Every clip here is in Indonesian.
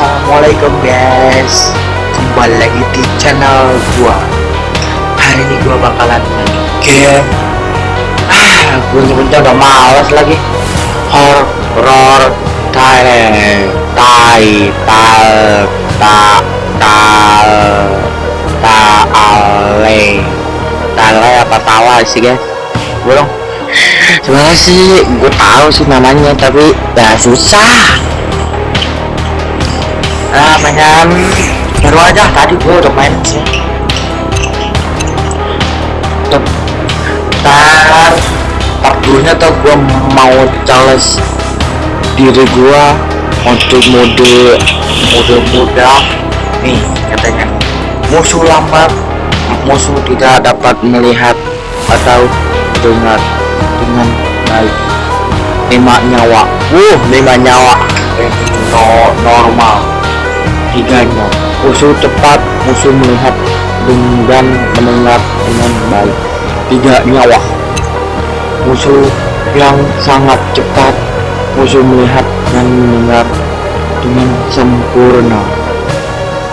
Assalamualaikum guys. Kembali lagi di channel gua. Hari ini gua bakalan main game. Ah, gua nyebutnya udah males lagi. Horror Thailand Tai Tal Ta Tal Ta Ale Tale apa tawa sih guys? Gua dong Sebenarnya sih? Gue tahu sih namanya tapi ya susah ah mainan baru aja tadi gue udah main sih ntar part dulunya tuh gue mau challenge diri gue untuk mode mode muda nih katanya musuh lambat musuh tidak dapat melihat atau dengar dengan baik lima nyawa wuh lima nyawa no, normal tiganya musuh cepat musuh melihat dan mendengar dengan baik. Tiga nyawa musuh yang sangat cepat musuh melihat dan mendengar dengan sempurna.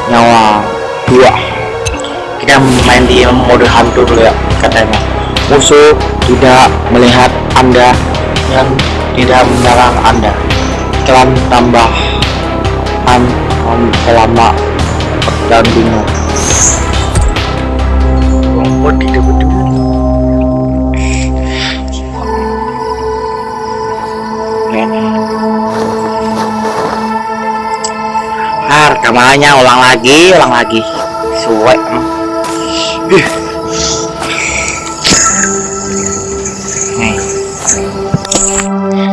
Nyawa dua kita main di mode hantu dulu ya katanya. Musuh tidak melihat anda yang tidak menyerang anda. Iklan tambahan selama pertandingan rumput tidak betul Ah, rekamannya ulang lagi, ulang lagi. Suwe. Nih.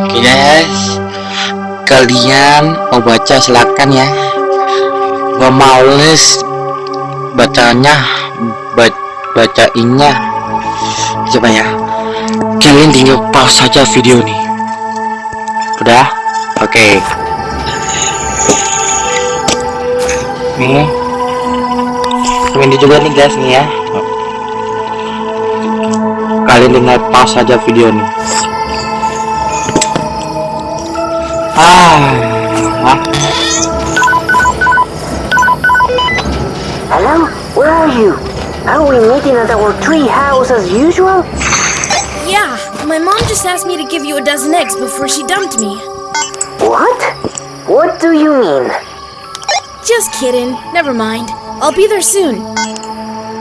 Oke guys, kalian mau baca silakan ya males bacanya bacainnya. Coba ya kalian tinggal pause saja video nih udah? Oke. Okay. nih. Ini juga nih guys nih ya. Kalian tinggal pause saja video ah, ah. You? Are we meeting at our tree house as usual? Yeah, my mom just asked me to give you a dozen eggs before she dumped me. What? What do you mean? Just kidding. Never mind. I'll be there soon.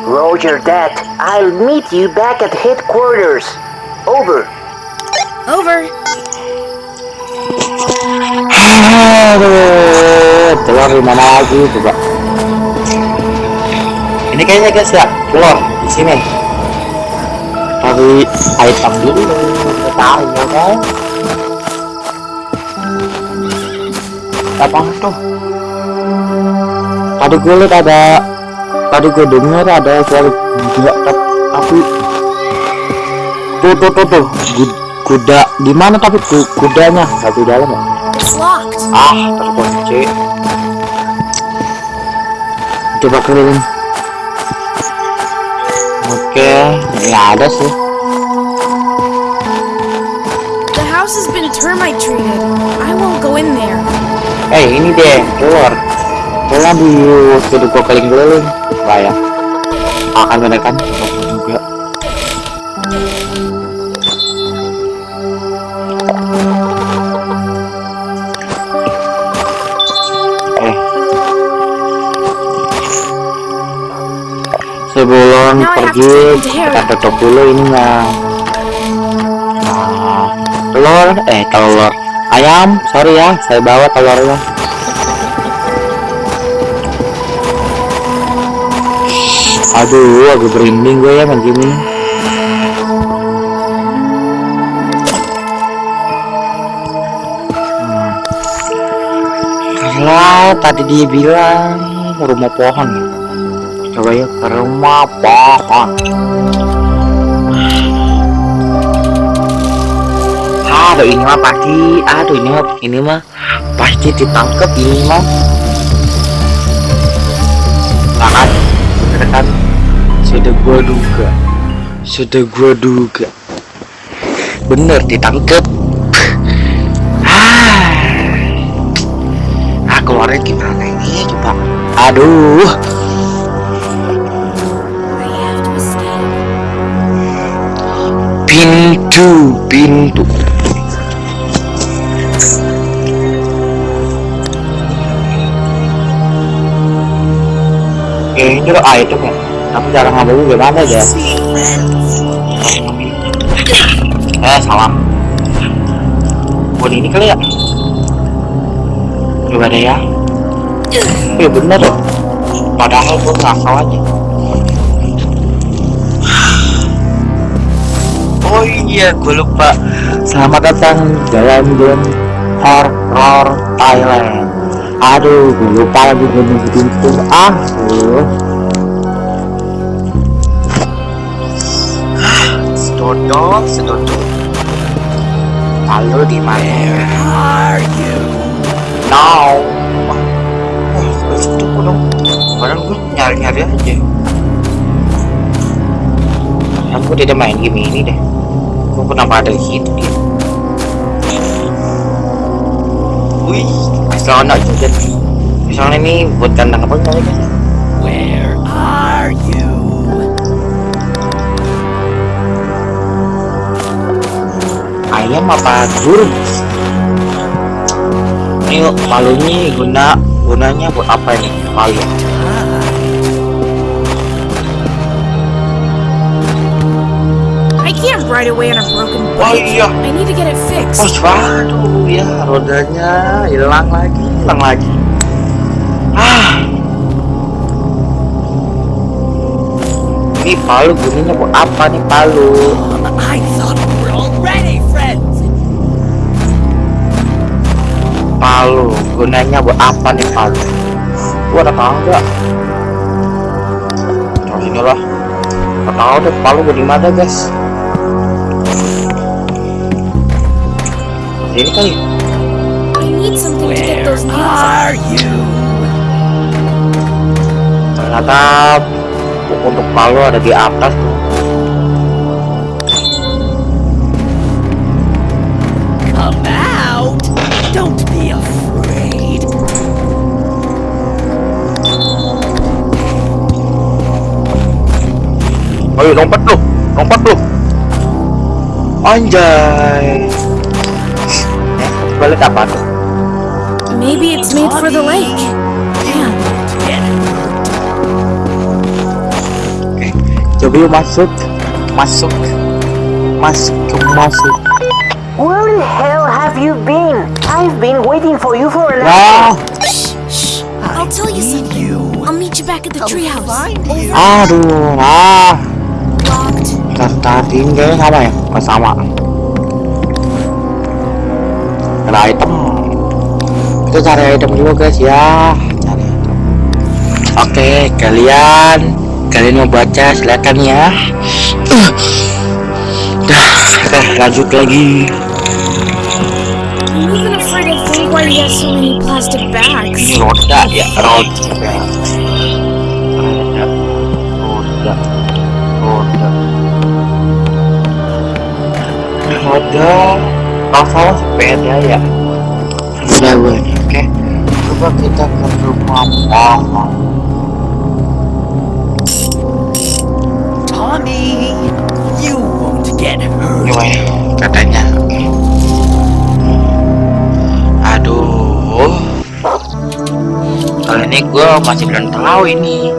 Roger that. I'll meet you back at headquarters. Over. Over. Aduh, telur Ini kayaknya guys ya, telur di sini. Cari item dulu, tahu ya kan? Apa tuh? Tadi gue lihat ada, tadi gue dengar ada suara gila, tapi tuh tuh tuh tuh. Kuda di mana tapi? Kudanya di dalam ya? Ah terkunci. Coba keliling oke nggak ada sih. The house has been termite treated. I won't go in there. eh ini deh keluar. Keluar di sudah gua keliling-keliling bahaya akan menekan. Juga sebelum pergi kita tutup dulu ininya nah telur eh telur. Ayam sorry ya saya bawa telurnya. Aduh agak berinding gue ya main gini karena tadi dia bilang rumah pohon coba ya ke rumah pohon aduh ini mah pasti aduh ini mah ini mah pasti ditangkap ini mah. Sangat bener kan sudah gua duga. Sudah gua duga. Bener ditangkap ah. Aku keluarnya gimana ini coba aduh pintu pintu. Oke, ini lo item ya tapi cara ngambil ya eh salah buat ini kali ya. Coba deh ya. Iya bener loh. Padahal gue ngasal aja iya gue lupa. Selamat datang dalam game horror Thailand. Aduh gue lupa lagi gue nyebutin itu ah tuh sedodol sedodol lalu di mana? Are you? now wah wah gue dong. Padahal gue nyari nyari aja. Aku tidak main game ini deh gue kenapa ada di situ dia. Wih asal juga soalnya ini buat kandang apa kali kan Where are you? ayam apa burung? Ini palunya guna gunanya buat apa ini? Palu Ride away on a broken oh bike. iya. I need to get it oh fixed. waduh ya rodanya hilang lagi hilang lagi. Ah. Ini palu gunanya buat apa nih palu? I thought we were already friends. palu gunanya buat apa nih palu? Gua ada tahu nggak oh sini lah nggak tahu deh palu gua di mana guys ini kali Where are you? ternyata untuk palu ada di atas tuh Come out! Don't be afraid. Ayo lompat lu, lompat lu. Anjay. Balik apa tuh? Maybe it's made for the lake. Damn. Get Oke, coba yuk masuk, masuk, masuk, masuk. Where the hell have you been? I've been waiting for you for an Wah, Shh, shh. I'll tell you something. you. I'll meet you back at the treehouse. Over. aduh, ah, Locked. tadi kayaknya sama ya, nggak sama. Ada item. Kita cari item dulu guys ya, cari. Oke, kalian, kalian mau baca silakan ya. Dah, oke lanjut lagi. Ini roda ya, roda. Kalau salah sepeda ya. Udah gue nih, oke. Coba kita ke rumah pohon. Tommy, you won't get hurt. Gimana katanya? Aduh. Kali ini gue masih belum tahu ini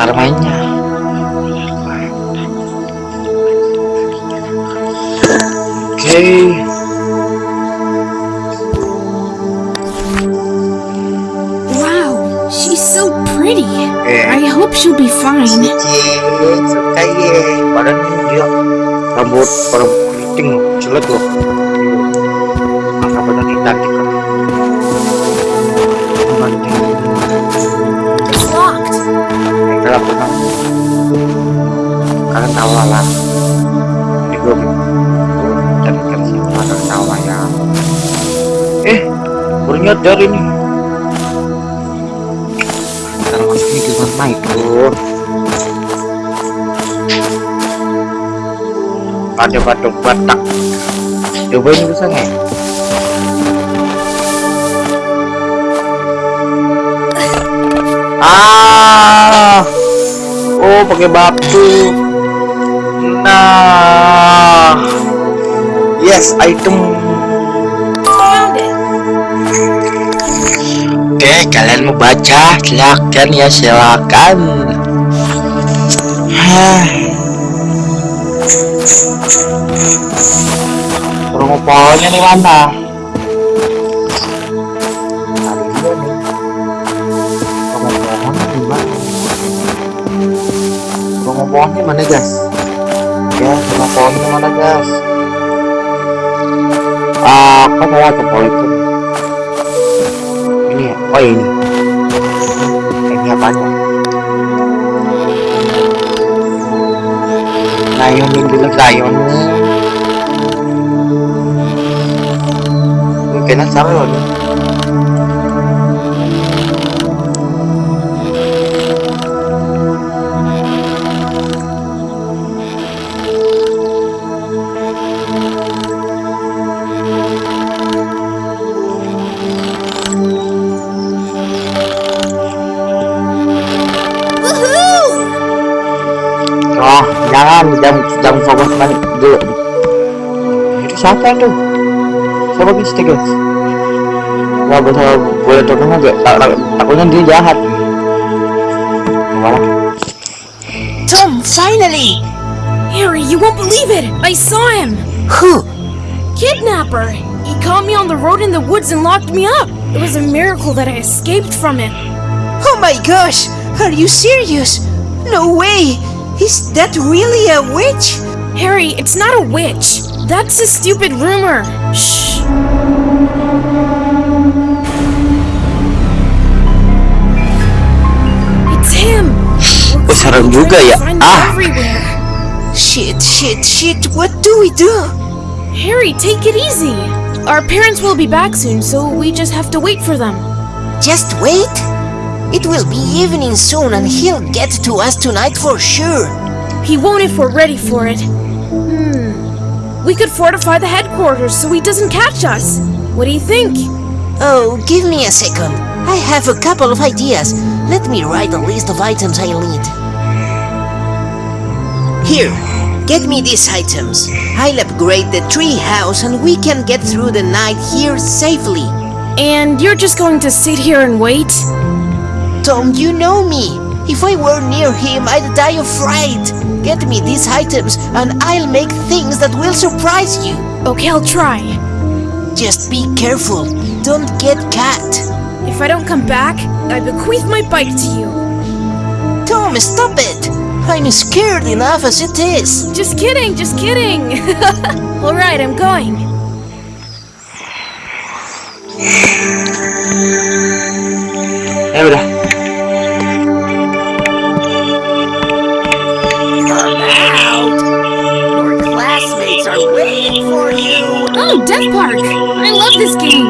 cara mainnya. Oke. Pretty. Eh. I hope she'll be fine. Dia rambut keriting jelek loh. Ini cantik kan? It's locked. Kalian tahu lah sih, tahu lah ya. Eh, baru nyadar ini. my god ada batuk batak cobain bisa nggak? Ah. Oh pakai batu. Nah. Yes item. Oke kalian mau baca silakan ya silakan. Rumah pohonnya nih mana? Rumah pohonnya di mana? Guys? Ya, rumah pohonnya mana guys? Ah, kok mau ke pohon itu? Ini ya? Oh ini. Ini apanya? Layonin dulu layonin. Mungkin sama Jangan, jangan, jangan fokus balik dulu. Itu siapa itu? Siapa bisa guys? Wah, boleh boleh tolong nggak? Tak, tak, takutnya dia jahat. Gimana? Tom, finally! Harry, you won't believe it! I saw him! Who? Kidnapper! He caught me on the road in the woods and locked me up! It was a miracle that I escaped from him. Oh my gosh! Are you serious? No way! Is that really a witch? Harry, it's not a witch. That's a stupid rumor. Shh. It's him. Serem juga ya. Ah. everywhere. Shit, shit, shit, what do we do? Harry, take it easy. Our parents will be back soon, so we just have to wait for them. Just wait? It will be evening soon and he'll get to us tonight for sure. He won't if we're ready for it. Hmm. We could fortify the headquarters so he doesn't catch us. What do you think? Oh, give me a second. I have a couple of ideas. Let me write a list of items I'll need. Here, get me these items. I'll upgrade the tree house and we can get through the night here safely. And you're just going to sit here and wait? Tom, you know me. If I were near him, I'd die of fright. Get me these items and I'll make things that will surprise you. Okay, I'll try. Just be careful. Don't get caught. If I don't come back, I bequeath my bike to you. Tom, stop it! I'm scared enough as it is. Just kidding, just kidding. Alright, I'm going. Ya waiting for you! Oh, Death Park! I love this game.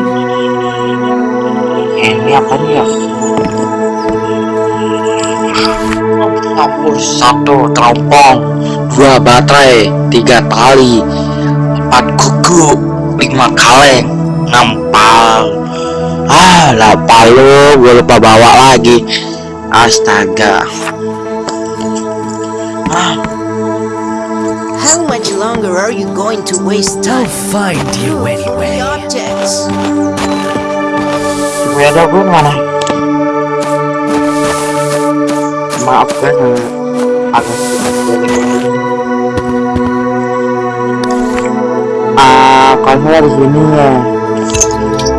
Ini apa nih ya? Satu teropong, dua baterai, tiga tali, empat kuku, lima kaleng, enam pal. Ah, lah palu, gue lupa bawa lagi. Astaga. Longer are you going to waste time? I'll find you The anyway. objects. gue ada gue mana? Maaf kan, eh, agak Ah, kalau di sini ya. Udah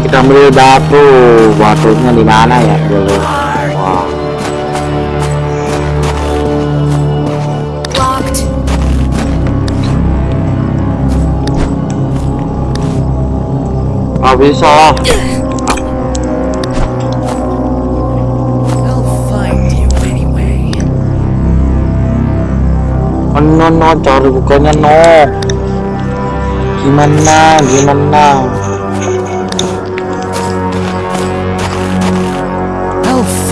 kita beli batu. Batunya di mana ya dulu? Nggak bisa. Oh no no cari bukanya no gimana gimana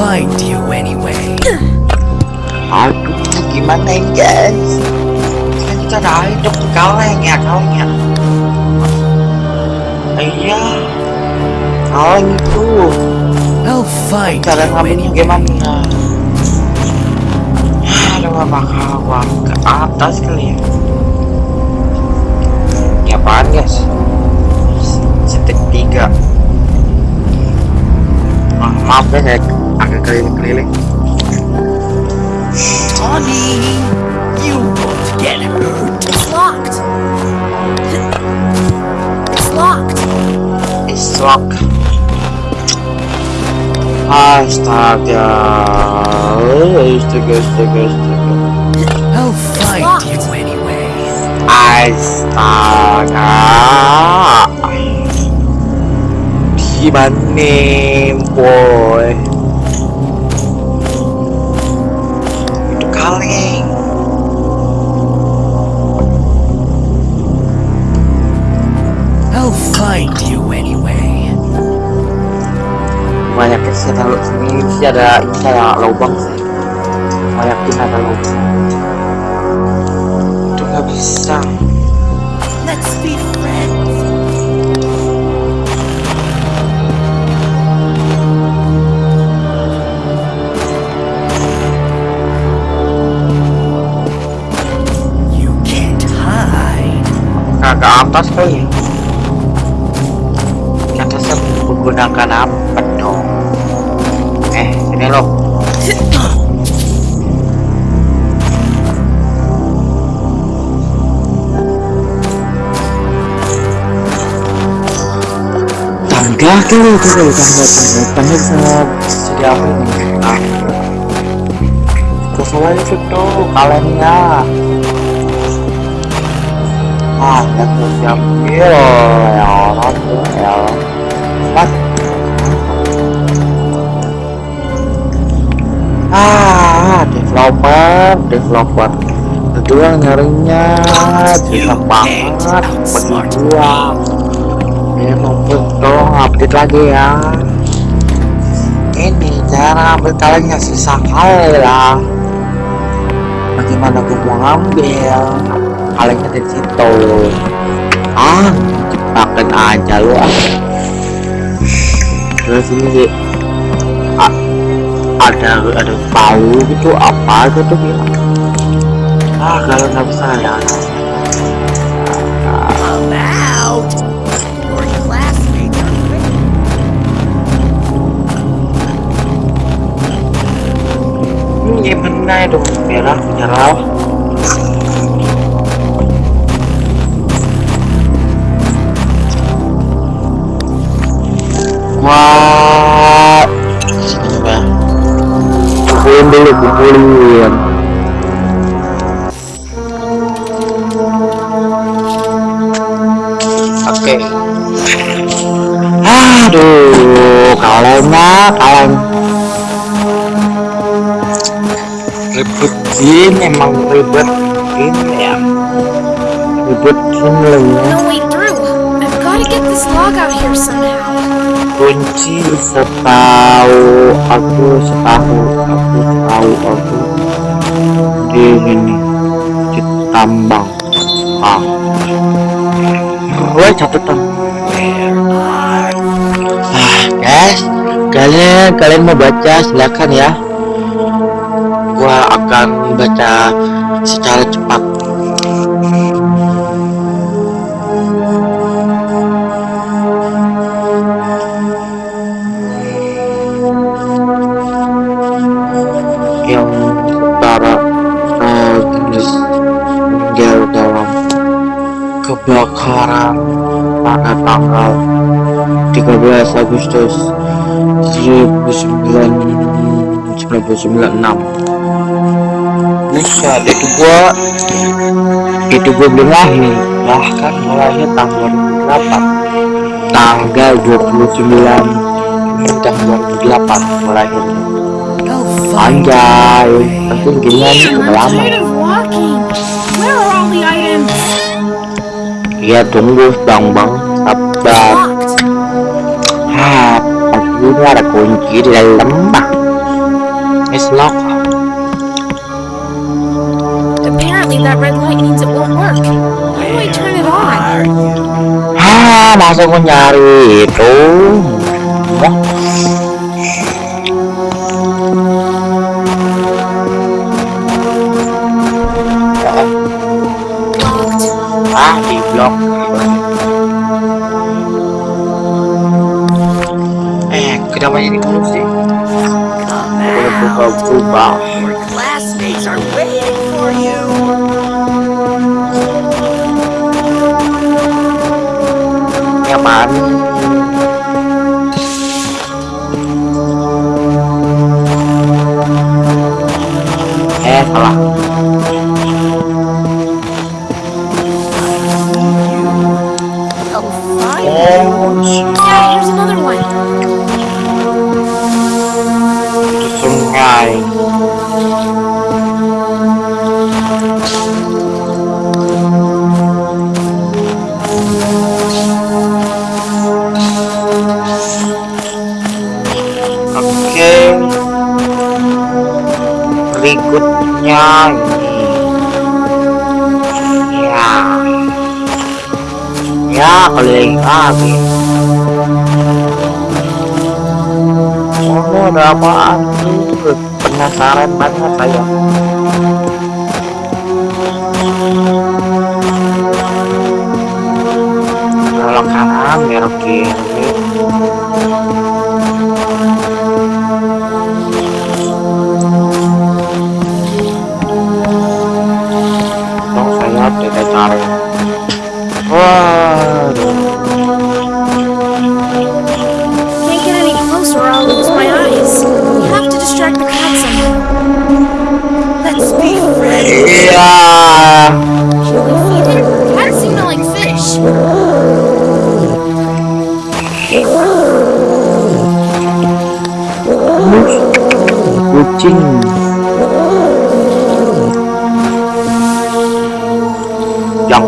Find you anyway. aduh gimana ini guys? Kan kita ada hidup kaleng ya kalengnya iya kaleng itu. I'll find cara ngambilnya gimana? Aduh apa kawan? Ke atas kali ya. Ini apaan guys? Setik tiga. Ah, maaf ya saya agak keliling-keliling Tony, you won't get hurt. It's locked. It's locked. is lock astaga astaga astaga astaga I'll find locked. you anyway. astaga gimana nih boy find you anyway. banyaknya sih ada ini sih ada ini lubang sih. Banyakin ada lubang itu nggak bisa. Let's be friends. Kagak atas kali menggunakan apa dong? Eh ini loh tangga dulu dulu tangga tangga tangga jadi apa ini? Ah sesuai itu ah nggak tuh diambil ya orang ya mas ah developer developer. Yang nyarinya susah banget ya mampus dong update lagi ya. Ini cara kalengnya susah kali lah bagaimana gue mau ngambil? Kalengnya di situ. Ah jebakan aja lu. ah terus ini ada ada bau gitu apa gitu bilang ah kalau nggak bisa ya I'm out. Your classmates are ready. Wah Coba. kumpulin dulu kumpulin oke aduh kalengnya kaleng ribet ini emang ribet ini ya ribet ini lah ya No way through. I've got to get this log out here somehow. Kunci setahu aku setahu aku tahu aku. Di ini di tambang. Ah. Gue catatan. Ah guys kalian kalian mau baca silakan ya. Gua akan baca secara cepat kebakaran pada tanggal 13 Agustus 1996 Buset, itu gua itu gua belum lahir. Bahkan mulainya tahun 2008 tanggal 29 tahun 2008 mulai I'll find anjay penting gamenya ini Damn, udah lama tired of walking. Where are all the items? Iya tunggu bang bang sabar Locked. ah pasti ini ada kunci di dalam bang it's lock Apparently that red light means it won't work. How do I turn it on? ah masa gua nyari itu Wah. Udah out. berubah-berubah Your classmates are waiting for you. nyaman eh sungai oke. Berikutnya ini. Ya. Ya lagi. Oh ada penasaran banget saya. Belok kanan belok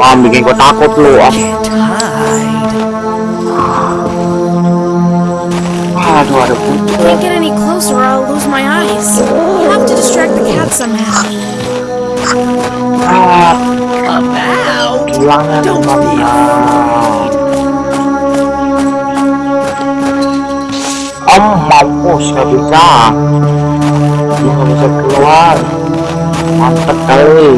jangan bikin gue takut lu ah. Hide. aduh ada kucing Can't get any closer or I'll lose my eyes. Have to distract the cat somehow. ah, Don't be om mampus gak bisa gak bisa keluar mantep kali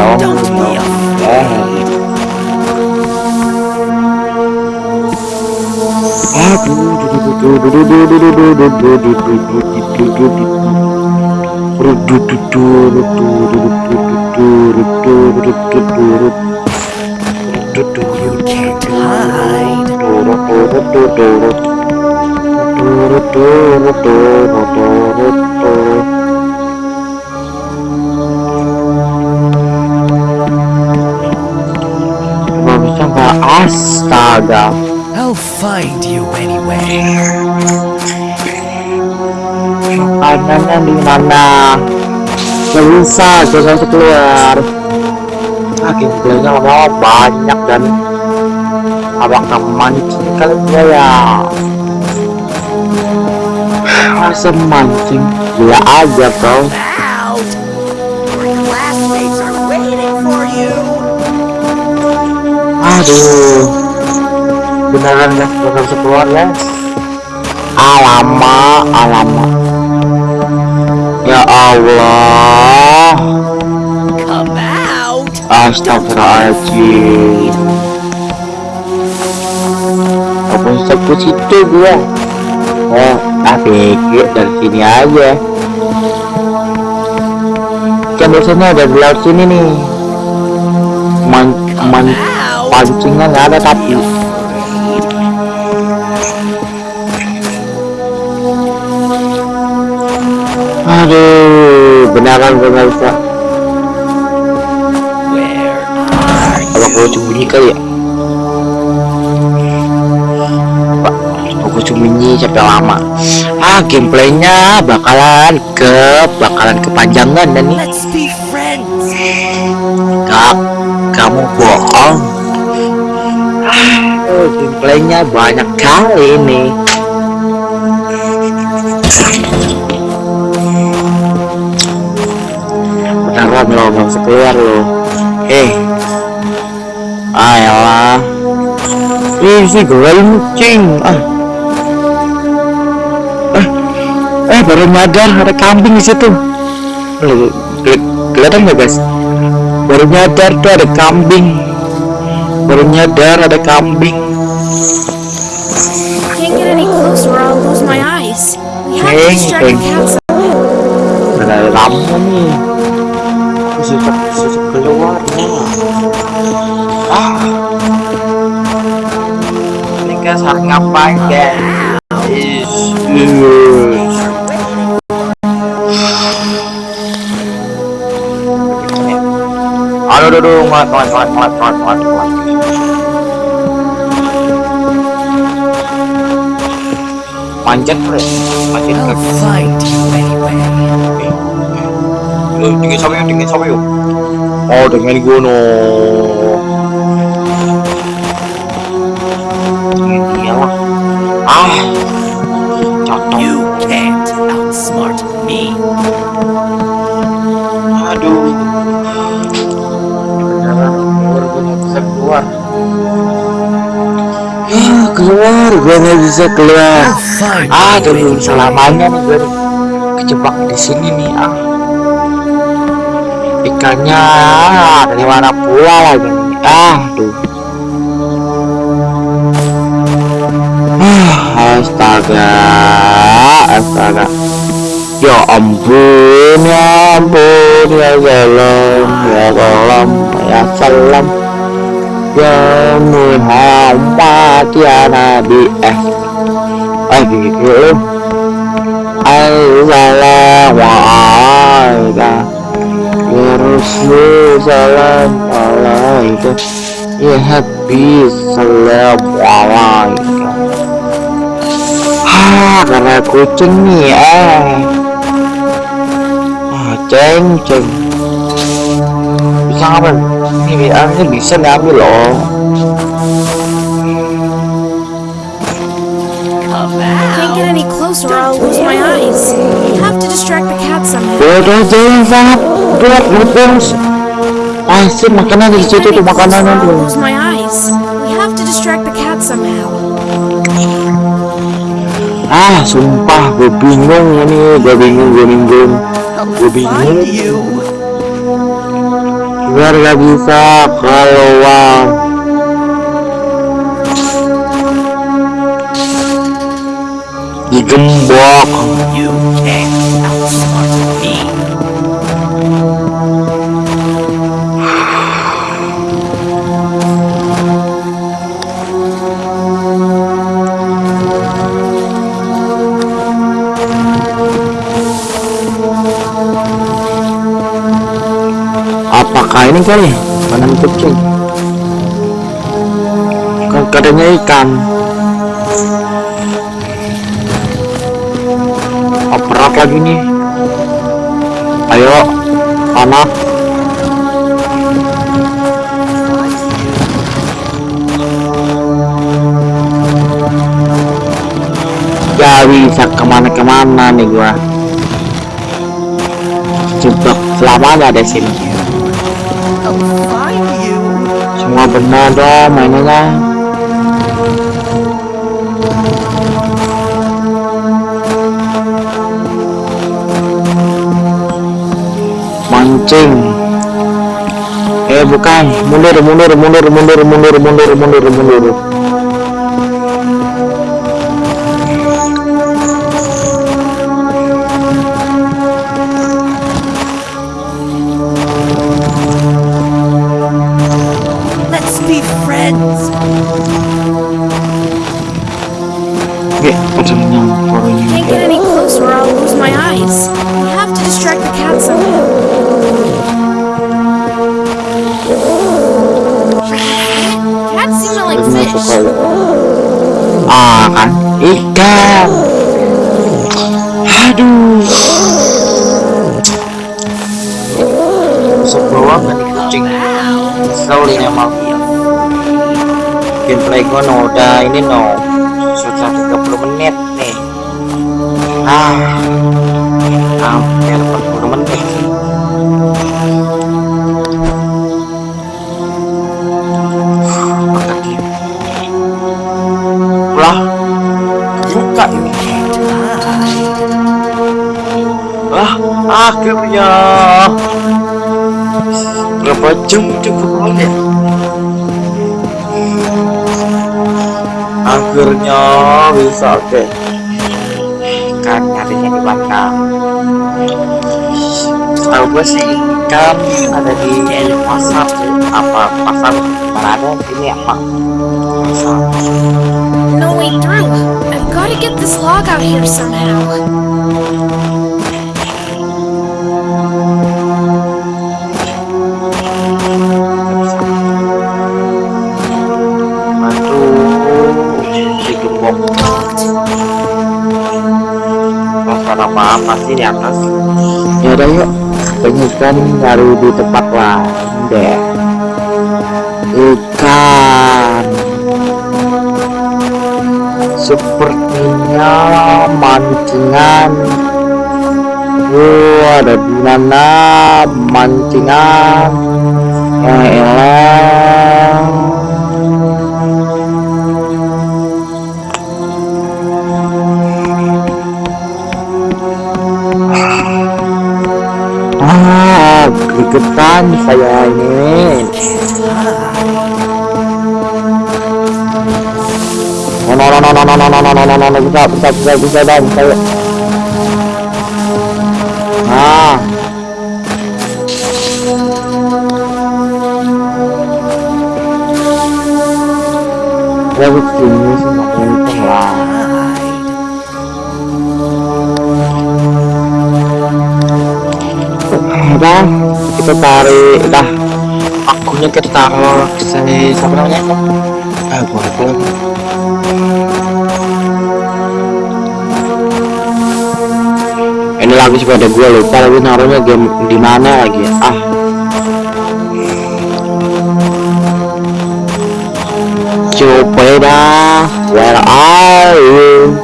Don't be afraid. You can't hide. Astaga. I'll find you anyway. makanannya di mana? Gak bisa jangan keluar. Ah gameplaynya lama banyak dan apakah mancing kali dia ya. Masa mancing gila aja bro aduh. Beneran guys bakal bisa keluar ya. Alama alama. Ya Allah. Come out. Astagfirullahaladzim. Apa sebut situ gua? Oh, pikir dari sini aja. Kan biasanya ada di laut sini nih. Man, man. Pancingnya nggak ada tapi Aduh, beneran gue nggak bisa Where are Apa gue sembunyi kali ya? Pak, sampai lama. Ah gameplaynya bakalan ke bakalan kepanjangan dan nih. Kak kamu bohong oh, gameplaynya banyak kali ini beneran lo nggak bisa keluar lo eh ayolah Ih, si goreng kucing. Ah. Eh, eh baru nyadar ada kambing di situ. Kelihatan nggak guys? Baru nyadar tuh ada kambing baru nyadar ada kambing Heng, heng. Ada lampu nih. Susuk, susuk keluar Ah. Ini kan saat ngapain deh? Is, Aduh, aduh, aduh, mat, mat, mat, mat, mat, mat, mat. panjat bro panjat ke lo sama yuk dingin sama yuk. Oh dengan gunung. Iyalah ah. Cocok you can't outsmart me. Aduh. Jangan, keluar gue nggak bisa keluar. Keluar, gue nggak bisa keluar. Find Ah, anyway. selamanya nih gue kejebak di sini nih ah. Ikannya dari mana pula lagi? Ah, tuh. Ah, astaga, astaga. Ya ampun, ya ampun, ya salam, ya salam, ya salam. Ya Muhammad ya Nabi. Eh. Eh gitu Assalamualaikum alaikum Ya Habib salam alaikum karena kucing nih eh Ah ceng ceng. Bisa ngambil Ini bisa ngambil loh closer or I'll lose my eyes. We have to distract the cats somehow. Udah jangan sangat berat terus. Pasti makanan di situ tuh I'll tuh. lose my eyes. We have to distract the cats somehow. Ah, sumpah gue bingung ini, gue bingung, gue bingung, gue bingung. You. Biar gak bisa keluar. gembok apakah ini kali? Panen kucing. Kan katanya ikan. Oh, berat lagi nih. Ayo, anak. Gak bisa ke mana-kemana nih gua. Jebak selamanya ada sini. Find you. Semua benar dong mainnya. Mancing. Eh bukan, mundur mundur mundur mundur mundur mundur mundur mundur. Kan nyarinya di mana tahu gue sih ikan ada di pasar apa pasar mana? Ada ini apa pasar. No way through. I've got to get this log out here somehow. Apa sih di atas ya udah yuk. Penyikan baru di tempat lain deh. Ikan. Sepertinya mancingan. Wow, ada di mana mancingan. Ya elah ah gregetan saya ini Oh, no, no, no, no, no, no, no, no, no, no, no, no, bisa, bisa, bisa, bisa, bisa, bisa, ya. Ah. Ya begini sih nggak untung kita tarik, dah. Akunya kita taruh di sini, siapa namanya? Ah, gua lagi. ini lagi sepeda gue lupa lagi naruhnya game di mana lagi ya? ah sepeda where are you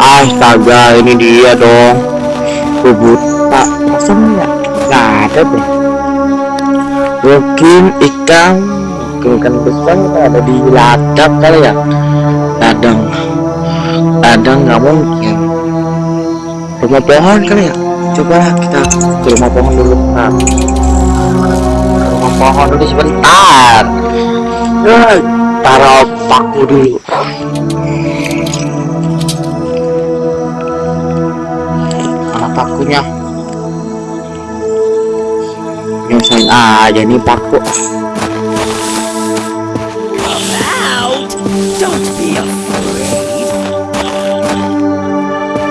astaga ini dia dong gue buta masa nggak ada deh mungkin ikan mungkin besar ada di ladang kali ya. Ladang. Ladang nggak mungkin rumah pohon kali ya. Coba kita ke rumah pohon dulu. Nah. Rumah pohon dulu sebentar. Ya taruh paku dulu nyusahin aja nih paku Out! Don't be afraid.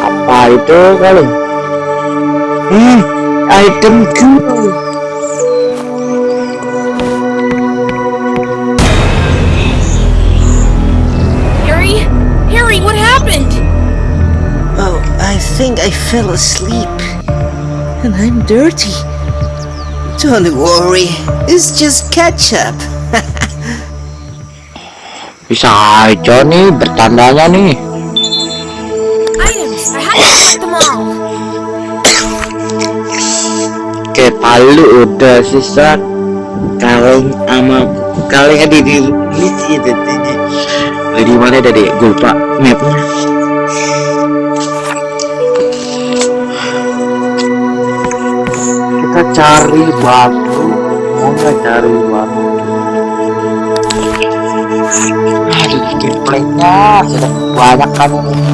apa itu kali hmm itemku Harry? Harry, what happened? Oh, I think I fell asleep. And I'm dirty. Don't worry, it's just ketchup. bisa aja nih bertandanya nih Items. I have to collect them all. Oke, palu udah sisa kaleng sama kaleng ada di ini sih tadi di mana tadi gue lupa mapnya cari batu nggak cari batu aduh gameplaynya sudah banyak kan ini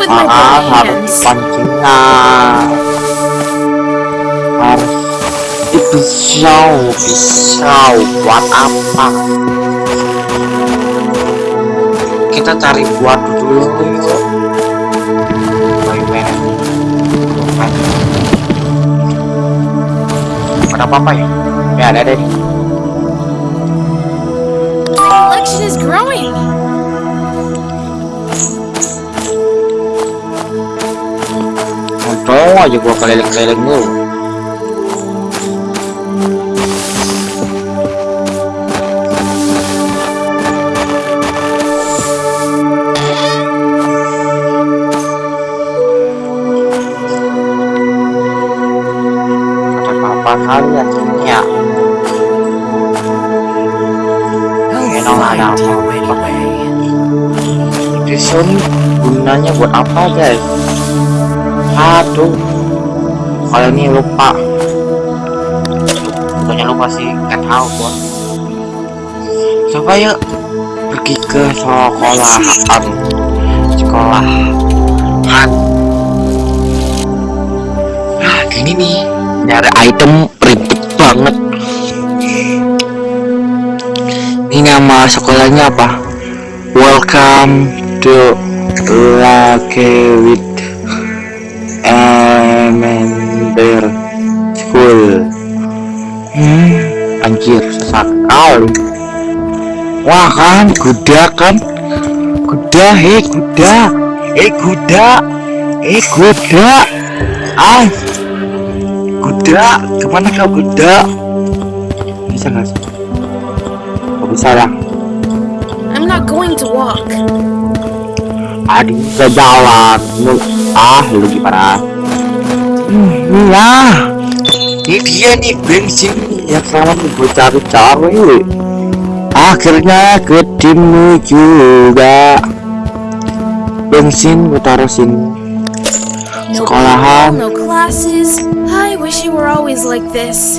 buat mancing harus pancingnya harus pisau pisau buat apa? Kita cari buat dulu gitu. Main-main ada apa-apa ya? Ya ada deh Collection is growing. Tong aja gua keliling-keliling dulu Hanya ya. Ada apa? Gunanya buat apa guys? Aduh. Kalau ini lupa. Bukannya lupa sih. Nggak tahu gua coba yuk pergi ke sekolahan sekolahan nah gini nih. Nyari item ribet banget. Ini nama sekolahnya apa? Welcome to Lake with Emender School hmm. Anjir sesak kali wah kan kuda kan. Kuda hei kuda. Eh kuda. Eh kuda. Ah. Kuda ke mana kau kuda? Bisa nggak sih? Nggak bisa ya? I'm not going to walk. aduh bisa jalan lu ah lu gimana hmm, ya ini dia nih bensin yang selama ini gue cari-cari akhirnya ketemu juga bensin gue taruh sini Sekolahan. no classes. I wish it were always like this.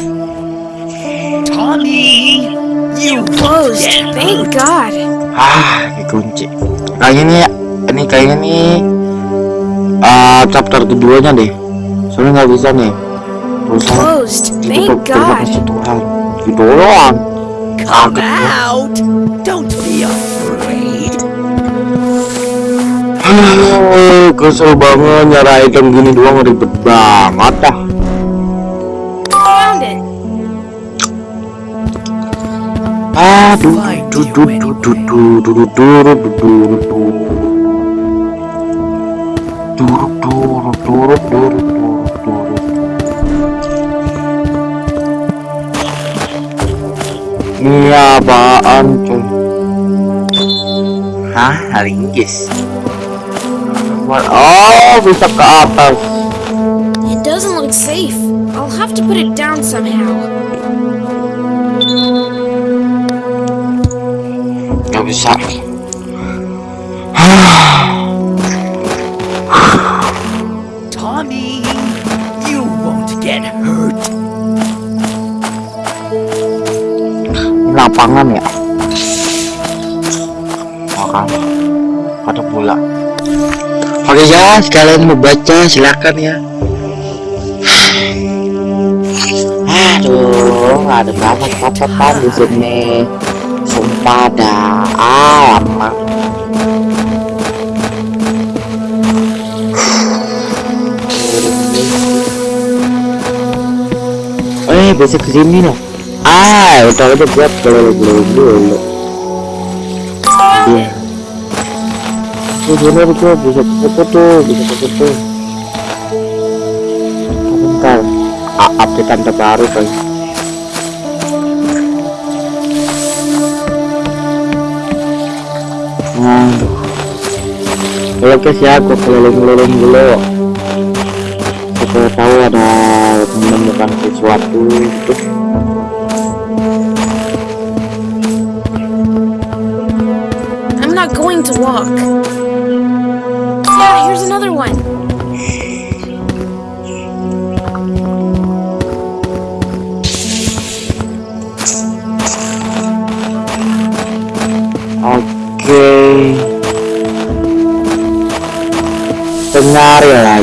Tommy, you Closed. Thank God. ah dikunci kayaknya nih ini kayaknya nih ah chapter keduanya deh soalnya nggak bisa nih Closed. Thank God. Tuhan gitu doang come out. Don't be afraid. Kesel banget nyari item gini doang ribet banget dah aduh apaan cuy? Hah? Linggis? Oh, bisa ke atas. It doesn't look safe. I'll have to put it down somehow. Gak bisa. Makan. Ada pula. Oke ya, sekalian mau baca silakan ya. Aduh, ada banget catatan di sini. Sumpah dah, alamak. Eh, bisa ke sini loh. Ah, udah aja buat kalau belum dulu. Iya. Tuh bener tuh bisa foto bisa foto. Bentar, updatean terbaru kan. Nah, Oke guys ya, gua keliling-keliling dulu. Supaya tahu ada menemukan sesuatu gitu. I'm not going to walk.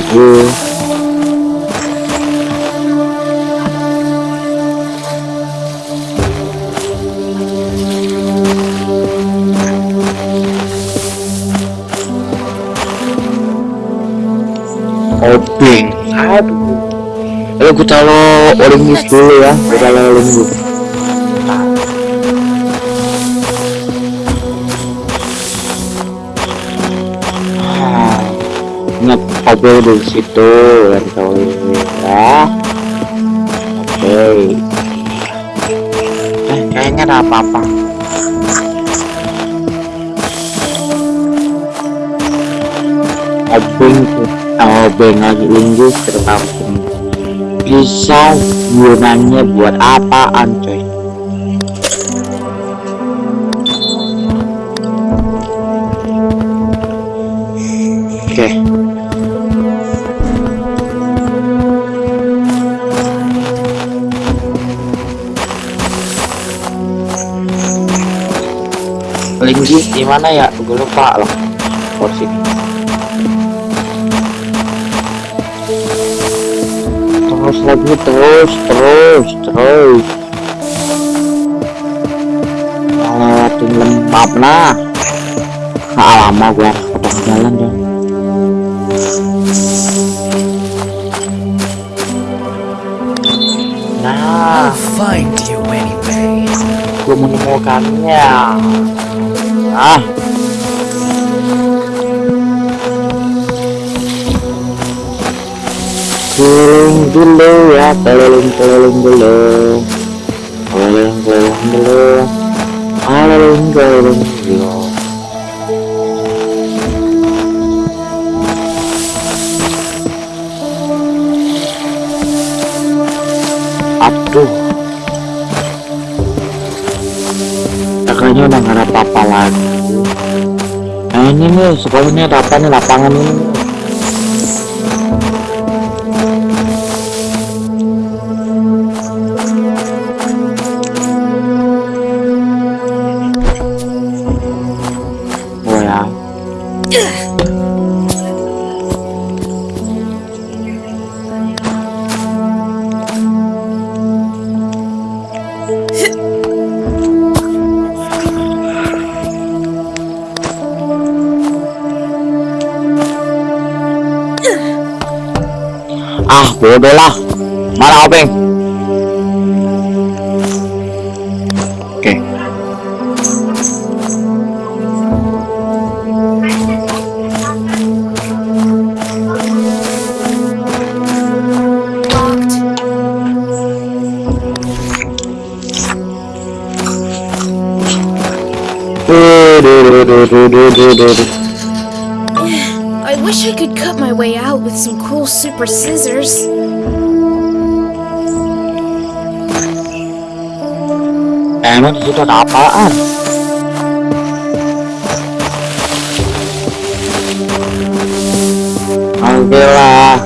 gue aduh. Lalu gue calo orang dulu ya. Gue calo olimpius obeng di situ dan tahu ini ya oke. Eh kayaknya ada apa-apa. Obeng obeng lagi linggis tertampung bisa gunanya buat apaan coy mana ya? Gue lupa loh. Porsi. Terus lagi terus terus terus. Lewatin lembab nah. Nah lama gua potong jalan dong nah. Find you anyway. gua menemukannya ah. Keliling dulu ya keliling keliling dulu. Keliling keliling dulu. Keliling keliling nih sebelumnya ini ada apa nih lapangan ini. 4 đô la. Maraoping Ada apaan? Lah.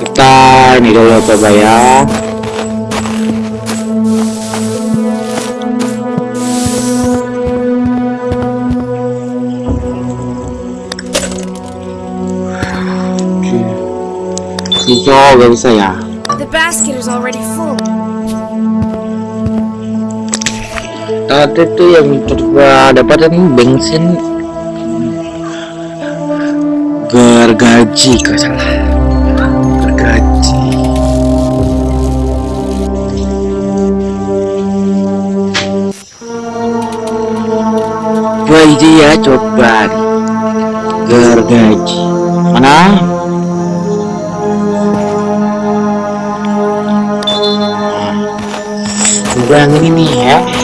Kita ini dulu coba ya. Hijau gak bisa ya? Basket is already full. Tadi tuh yang coba dapat ini bensin. Gergaji kalau salah? Gergaji ini ya coba. Gergaji mana pegangan ini nih ya.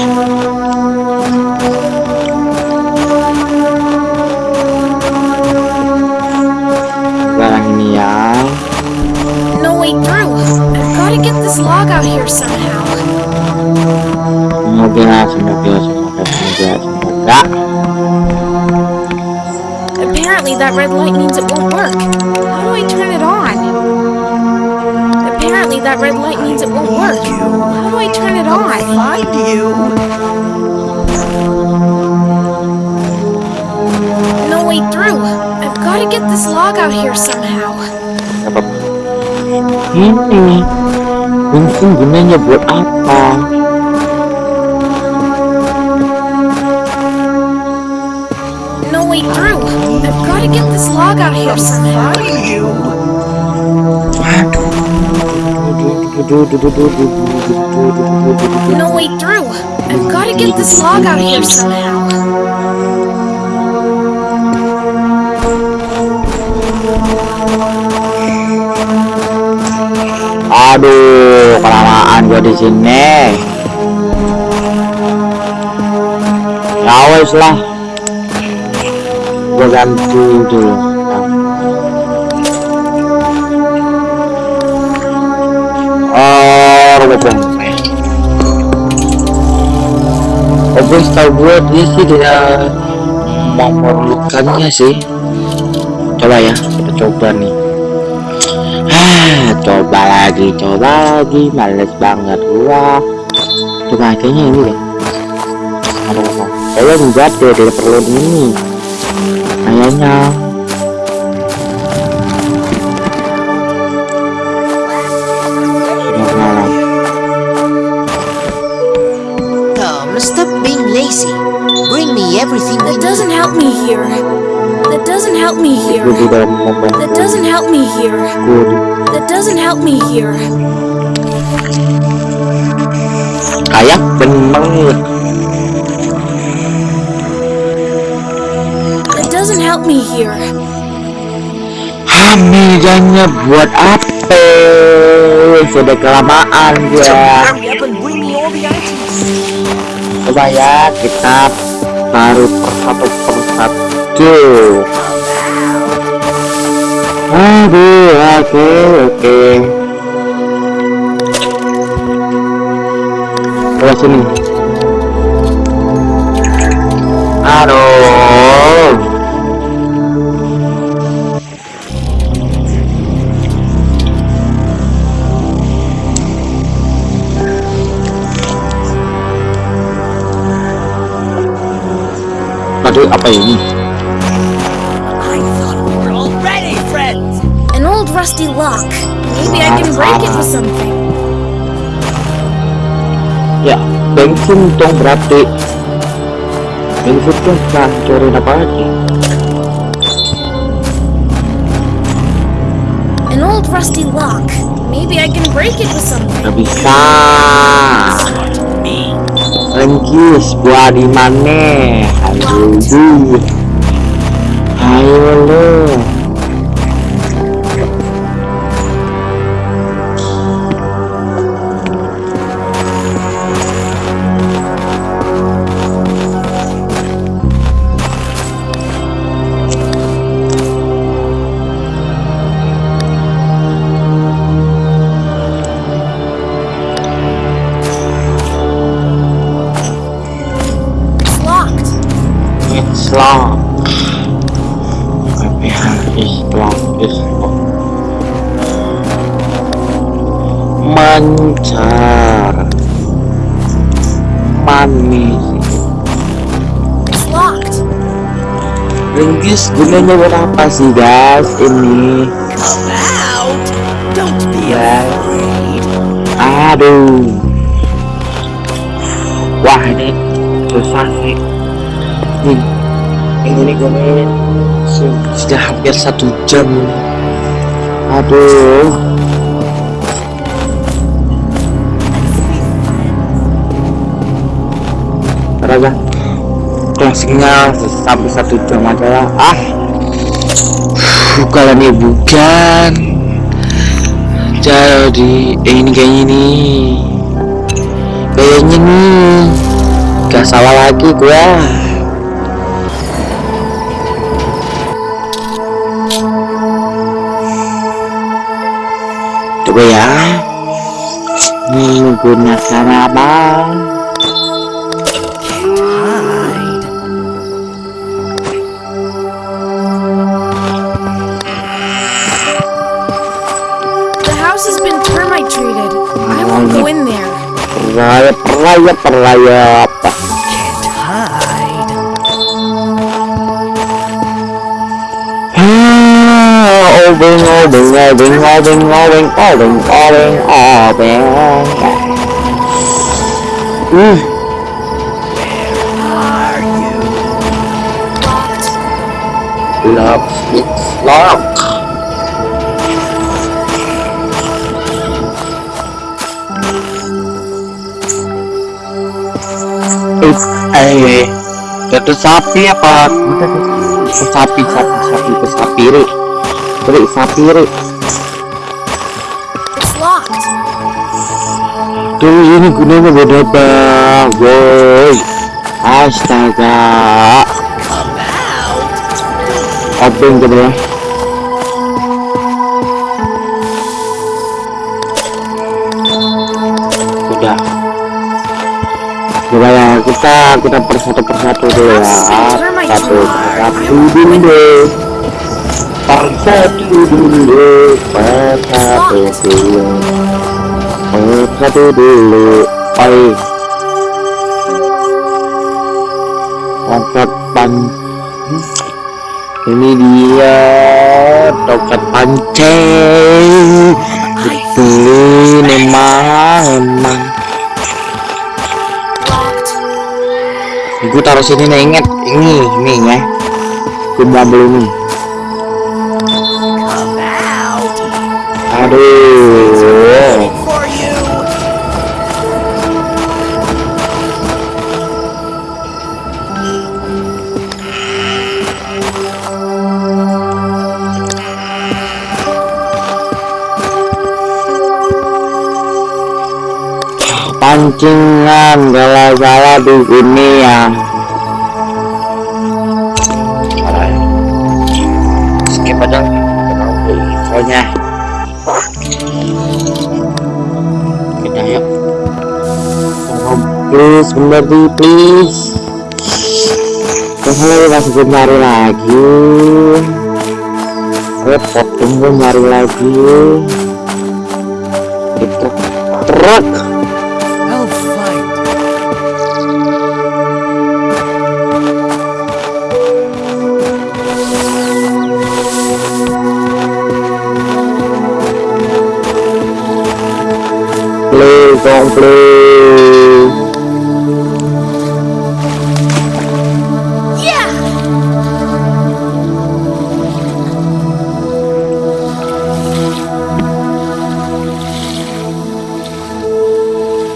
I find you? No way through. I've got to get this log out here somehow. Ini mình gunanya buat apa? No way through. I've got to get this log out here somehow. Find. No way through. I've got to get this log out here somehow. Aduh, kelamaan gua di sini. Ya wes lah. Gua ganti dulu. Oh, betul. Oke, setahu gue dia sih tidak memerlukannya sih. Coba ya, kita coba nih. Ah, coba lagi, coba lagi, males banget gua. Coba kayaknya ini deh. Aduh, kayaknya enggak deh, tidak perlu ini. Kayaknya. Everything we That doesn't help me here. That doesn't help me here. That doesn't help me here. That doesn't help me here. kayak bener. That doesn't help me here. Hamidanya buat apa? Sudah kelamaan items. Coba ya kita taruh persatu persatu. Aduh, oke oke. Coba sini. Aduh. Aduh, apa ini? An old rusty lock. Maybe I can break it with something. Ya, bensin dong berarti. Bensin dong hancurin apa lagi? An old rusty lock. Maybe I can break it with something. Gak bisa. Rengkis, buah di mana? Du. Ayo lo. Gunanya buat apa sih guys ini? Afraid. Aduh. Wah ini susah nih. Nih, yang ini gue main su- sudah hampir satu jam. ini. Aduh. Raga, closingnya sampai satu jam aja lah. Ah, bukan ini bukan jadi eh, ini kayaknya nih kayaknya nih gak salah lagi gua. Coba ya. Menggunakan apa peraya peraya apa Can't hide. obeng obeng obeng obeng obeng obeng obeng obeng uh Are you? Locked. Love it's lock. Eh, eh, itu sapi apa? Itu sapi, sapi, sapi, itu sapi, Ri. Ri, sapi, Ri. Tuh ini gunanya beda bang, woi. Astaga. Open gitu ya. Coba ya kita kita persatu persatu dulu ya. Satu persatu dulu. Persatu dulu. Persatu dulu. Persatu dulu. Oi. Tongkat pan. Ini dia tongkat pancing. Betul memang emang. Gue taruh sini nih inget ini ini ya. Gue ambil ini. Aduh. Pancingan gala-gala di sini ya. Skip aja. Infonya. Kita yuk. Oh, please, bener di please. Kalau masih gue nyari lagi. Repot tunggu nyari lagi. Itu truk. Don't please. Yeah.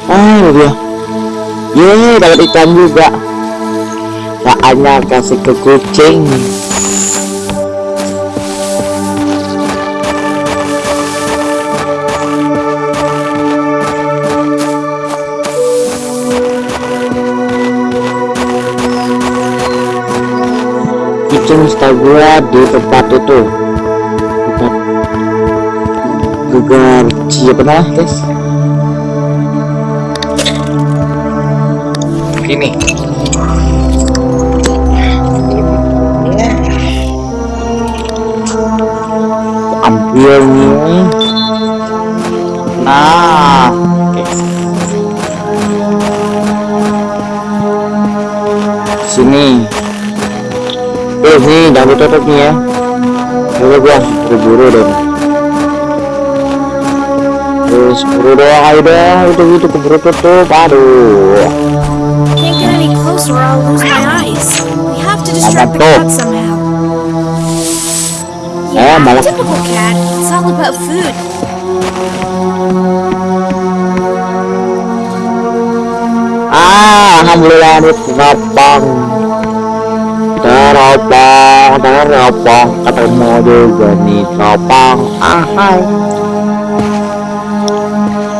Ah, dia. Yeay, dapat ikan juga. Saatnya kasih ke kucing. Kucing setahu gua di tempat itu. Tempat gegar siapa nah, guys? Ini. Ambil nih. Nah, Eh, nih, jangan ditutup nih ya. Buru gua, buru-buru dong. Terus buru doang ayo dong, itu itu keburu tutup. Aduh. Apa tuh? Eh, malah. Ah, alhamdulillah ini teropong. Teropong, teropong, ketemu juga nih teropong. Ah, hai.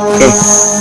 Oke. Udah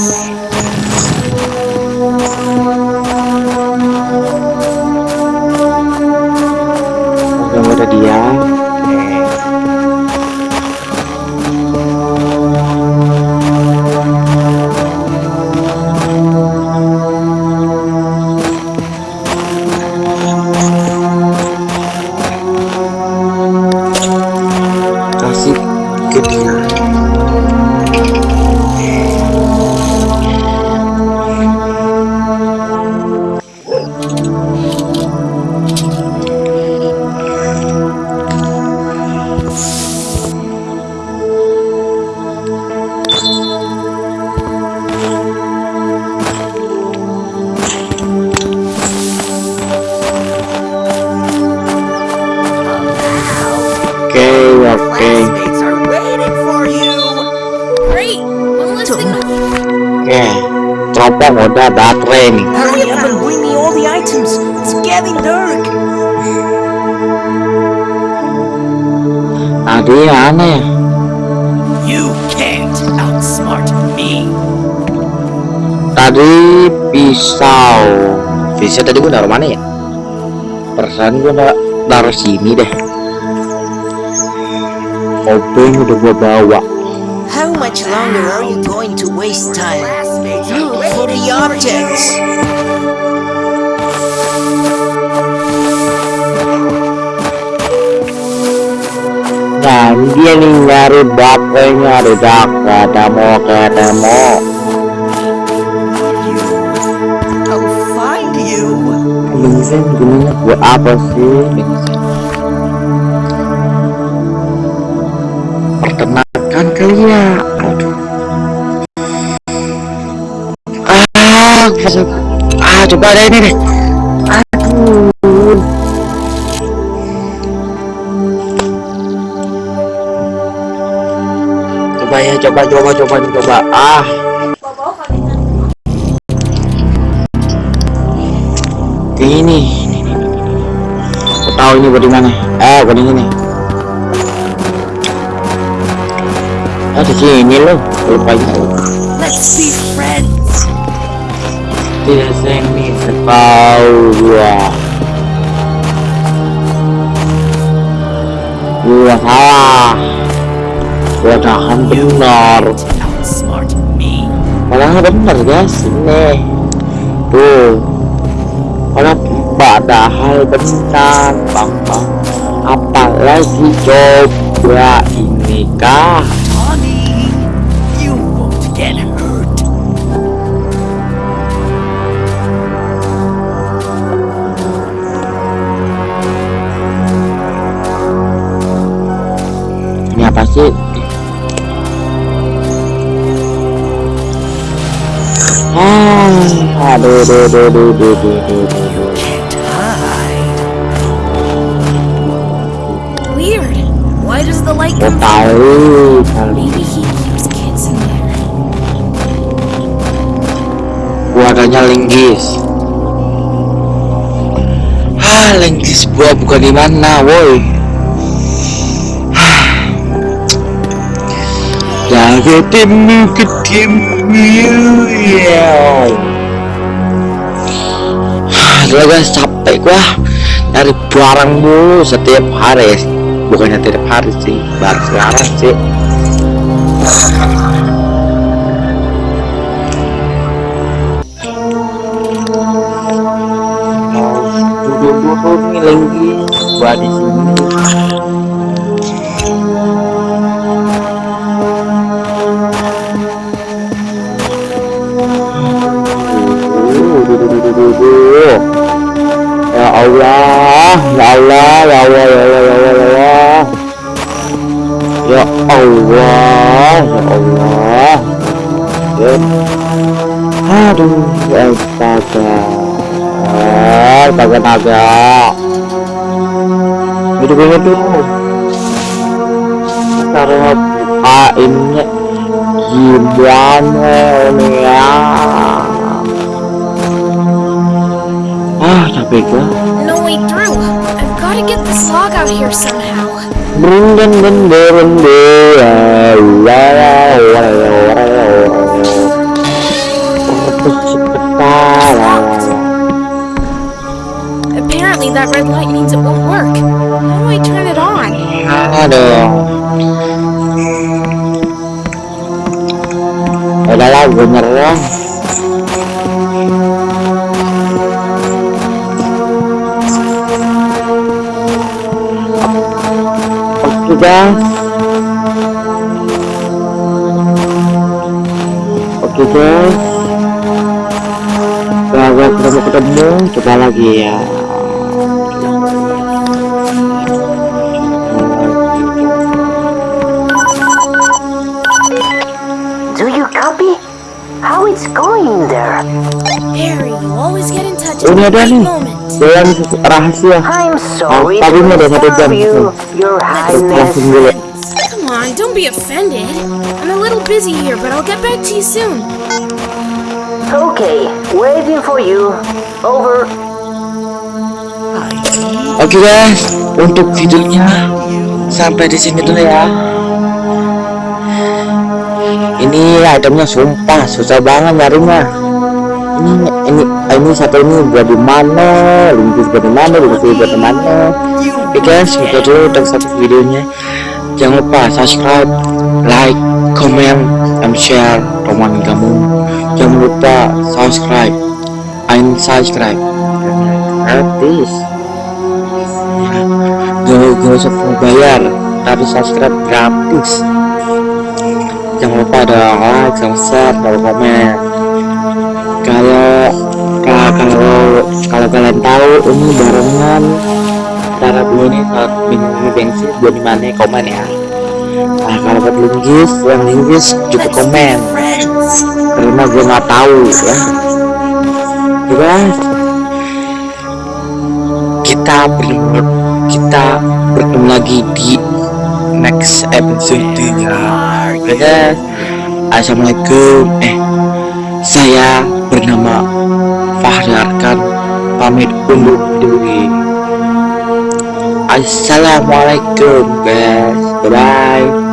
the items. It's getting dark. Tadi mana ya? You can't outsmart me. Tadi pisau. Pisau tadi gua naruh mana ya? Perasaan gua na- naruh sini deh. Obeng udah gua bawa. How much longer are you going to waste time? the objects. Nah, dia nih nyari baterainya ada gak ketemu, ketemu. Bensin gunanya buat apa sih? Pertemakan kalian. Aduh. Ah, coba ada ini deh. Aduh. Coba ya, coba, coba, coba, coba. Ah. Ini, ini, ini, ini. Aku tahu ini buat di mana. Eh, buat ini. Ah, di sini loh. Lupa ya. Let's friends. Tidak seni sekau gua. Gua salah. Gua tahan benar. Me. Padahal benar guys ini. Tuh. Padahal padahal benar bang bang. Apalagi coba ini kah? Sih? Ah, aduh, aduh, aduh, aduh, aduh, aduh, aduh, aduh. From? tahu kali. Adanya linggis. Ah, linggis gua bukan di mana, woi. Ketemu ya. Aduh guys capek gua. Nyari barang mulu setiap hari. Bukannya tiap hari sih baru sekarang sih. Duduk-duduk nih lagi gua di Allah, ya Allah, ya Allah, ya Allah, ya Allah, ya Allah. Ya Allah, ya Allah. Ya. Aduh, astaga. Astaga, astaga. Hidup ini tuh. Cara bukainnya gimana nih ya? Ah, capek gua. Get this log out here somehow. Apparently that red light means it won't work. How do I turn it on? Aduh. Udahlah, gue nyerah. Oke guys. Oke guys. Gagal ketemu ketemu, coba lagi ya. Do you copy? How it's going there? Harry, you always get in touch at Ini the ada right nih. moment. Rahasia. I'm sorry tapi udah satu jam. Langsung dulu. Come on, don't be offended. I'm a little busy here, but I'll get back to you soon. Okay, waiting for you. Over. Oke guys, untuk videonya sampai di sini dulu ya. Ini itemnya sumpah susah banget nyarinya. Ini ini ini satu ini buat di mana, linkus buat di mana, linkus buat di mana. Oke guys, itu dulu untuk satu videonya. Jangan lupa subscribe, like, comment, and share teman kamu. Jangan lupa subscribe, and subscribe. Gratis gak, usah bayar tapi subscribe gratis jangan lupa ada like share kalau komen kalau kalau kalau kalian tahu ini barengan. Cara beli ini saat minum bensin buat di mana komen ya. Nah kalau buat linggis yang linggis juga komen. Karena gue nggak tahu ya. Guys kita bertemu kita bertemu lagi di next episode nya guys assalamualaikum. Eh saya bernama Fahri Arkan pamit undur diri. Assalamualaikum guys. Bye bye